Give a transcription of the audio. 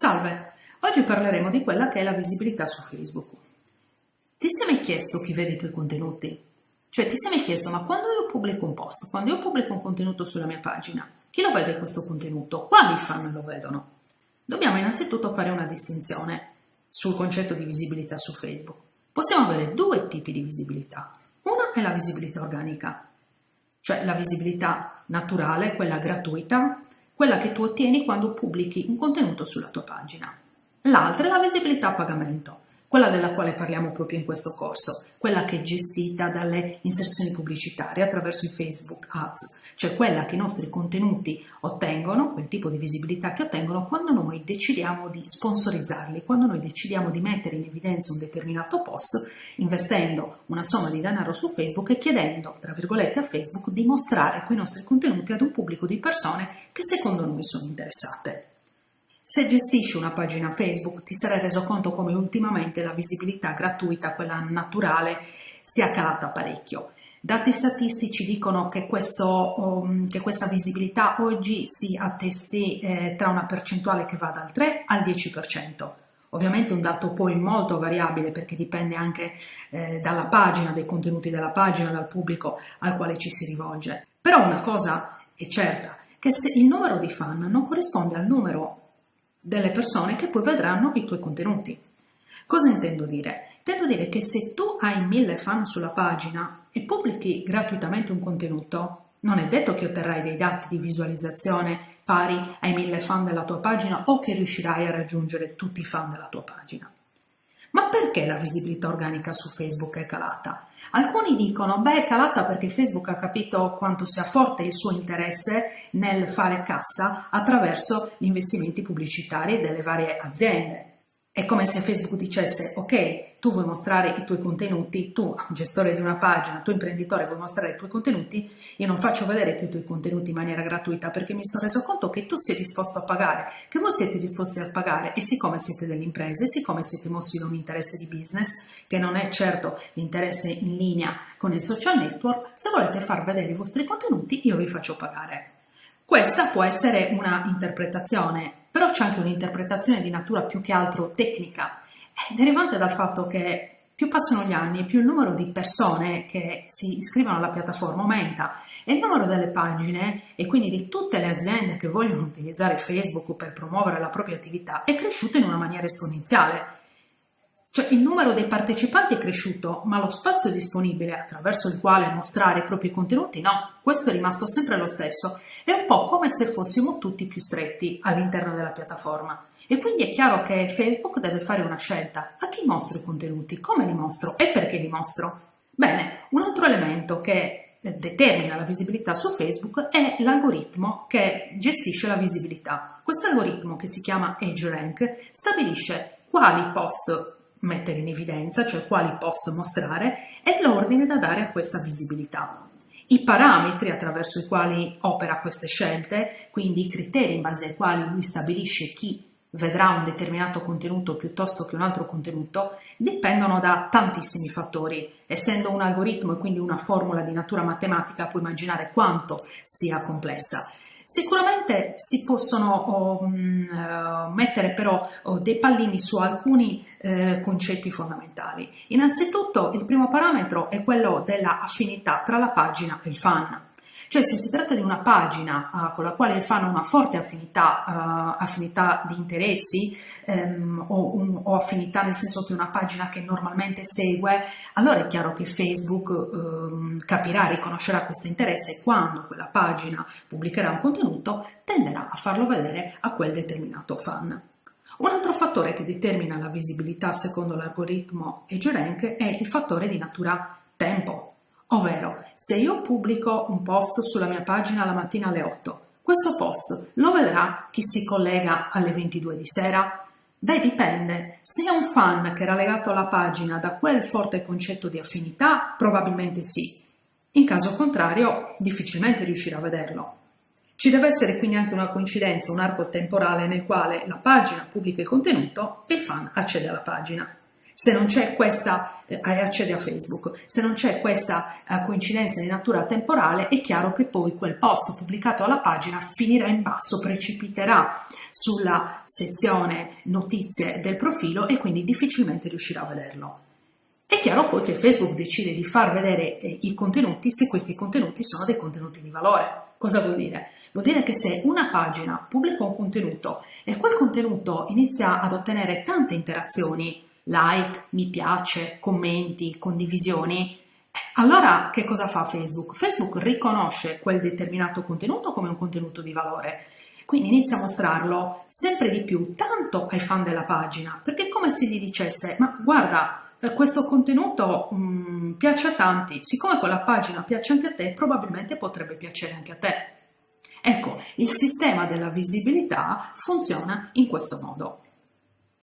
Salve, oggi parleremo di quella che è la visibilità su Facebook. Ti sei mai chiesto chi vede i tuoi contenuti? Cioè ti sei mai chiesto ma quando io pubblico un post, quando io pubblico un contenuto sulla mia pagina, chi lo vede questo contenuto? Quali fan lo vedono? Dobbiamo innanzitutto fare una distinzione sul concetto di visibilità su Facebook. Possiamo avere due tipi di visibilità. Una è la visibilità organica, cioè la visibilità naturale, quella gratuita, quella che tu ottieni quando pubblichi un contenuto sulla tua pagina. L'altra è la visibilità a pagamento, quella della quale parliamo proprio in questo corso, quella che è gestita dalle inserzioni pubblicitarie attraverso i Facebook Ads, cioè quella che i nostri contenuti ottengono, quel tipo di visibilità che ottengono quando noi decidiamo di sponsorizzarli, quando noi decidiamo di mettere in evidenza un determinato post investendo una somma di denaro su Facebook e chiedendo, tra virgolette, a Facebook di mostrare quei nostri contenuti ad un pubblico di persone che secondo noi sono interessate. Se gestisci una pagina Facebook ti sarai reso conto come ultimamente la visibilità gratuita, quella naturale, sia calata parecchio. Dati statistici dicono che, questo, um, che questa visibilità oggi si attesti eh, tra una percentuale che va dal 3 al 10%. Ovviamente un dato poi molto variabile perché dipende anche eh, dalla pagina, dai contenuti della pagina, dal pubblico al quale ci si rivolge. Però una cosa è certa, che se il numero di fan non corrisponde al numero delle persone che poi vedranno i tuoi contenuti. Cosa intendo dire? Intendo dire che se tu hai mille fan sulla pagina e pubblichi gratuitamente un contenuto, non è detto che otterrai dei dati di visualizzazione pari ai mille fan della tua pagina o che riuscirai a raggiungere tutti i fan della tua pagina. Ma perché la visibilità organica su Facebook è calata? Alcuni dicono, beh, è calata perché Facebook ha capito quanto sia forte il suo interesse nel fare cassa attraverso gli investimenti pubblicitari delle varie aziende. È come se Facebook dicesse, ok, tu vuoi mostrare i tuoi contenuti, tu gestore di una pagina, tu imprenditore vuoi mostrare i tuoi contenuti, io non faccio vedere più i tuoi contenuti in maniera gratuita perché mi sono reso conto che tu sei disposto a pagare, che voi siete disposti a pagare e siccome siete delle imprese, siccome siete mossi da un interesse di business, che non è certo l'interesse in linea con il social network, se volete far vedere i vostri contenuti io vi faccio pagare. Questa può essere una interpretazione, però c'è anche un'interpretazione di natura più che altro tecnica derivante dal fatto che più passano gli anni, più il numero di persone che si iscrivono alla piattaforma aumenta e il numero delle pagine e quindi di tutte le aziende che vogliono utilizzare Facebook per promuovere la propria attività è cresciuto in una maniera esponenziale. Cioè il numero dei partecipanti è cresciuto, ma lo spazio disponibile attraverso il quale mostrare i propri contenuti no, questo è rimasto sempre lo stesso. È un po' come se fossimo tutti più stretti all'interno della piattaforma. E quindi è chiaro che Facebook deve fare una scelta. A chi mostro i contenuti? Come li mostro? E perché li mostro? Bene, un altro elemento che determina la visibilità su Facebook è l'algoritmo che gestisce la visibilità. Questo algoritmo, che si chiama EdgeRank, stabilisce quali post mettere in evidenza, cioè quali post mostrare, e l'ordine da dare a questa visibilità. I parametri attraverso i quali opera queste scelte, quindi i criteri in base ai quali lui stabilisce chi vedrà un determinato contenuto piuttosto che un altro contenuto dipendono da tantissimi fattori. Essendo un algoritmo e quindi una formula di natura matematica, puoi immaginare quanto sia complessa. Sicuramente si possono um, mettere però oh, dei pallini su alcuni eh, concetti fondamentali. Innanzitutto il primo parametro è quello della affinità tra la pagina e il fan. Cioè se si tratta di una pagina uh, con la quale il fan ha una forte affinità, uh, affinità di interessi um, o, un, o, affinità nel senso che una pagina che normalmente segue, allora è chiaro che Facebook um, capirà, riconoscerà questo interesse e quando quella pagina pubblicherà un contenuto tenderà a farlo vedere a quel determinato fan. Un altro fattore che determina la visibilità secondo l'algoritmo EageRank è il fattore di natura tempo. Ovvero, se io pubblico un post sulla mia pagina la mattina alle 8, questo post lo vedrà chi si collega alle 22 di sera? Beh, dipende. Se è un fan che era legato alla pagina da quel forte concetto di affinità, probabilmente sì. In caso contrario, difficilmente riuscirà a vederlo. Ci deve essere quindi anche una coincidenza, un arco temporale nel quale la pagina pubblica il contenuto e il fan accede alla pagina. Se non c'è questa, eh, accede a Facebook, se non c'è questa eh, coincidenza di natura temporale, è chiaro che poi quel post pubblicato alla pagina finirà in basso, precipiterà sulla sezione notizie del profilo e quindi difficilmente riuscirà a vederlo. È chiaro poi che Facebook decide di far vedere eh, i contenuti se questi contenuti sono dei contenuti di valore. Cosa vuol dire? Vuol dire che se una pagina pubblica un contenuto e quel contenuto inizia ad ottenere tante interazioni, like, mi piace, commenti, condivisioni, allora che cosa fa Facebook? Facebook riconosce quel determinato contenuto come un contenuto di valore, quindi inizia a mostrarlo sempre di più, tanto ai fan della pagina, perché è come se gli dicesse, ma guarda, eh, questo contenuto mh, mm, piace a tanti, siccome quella pagina piace anche a te, probabilmente potrebbe piacere anche a te. Ecco, il sistema della visibilità funziona in questo modo.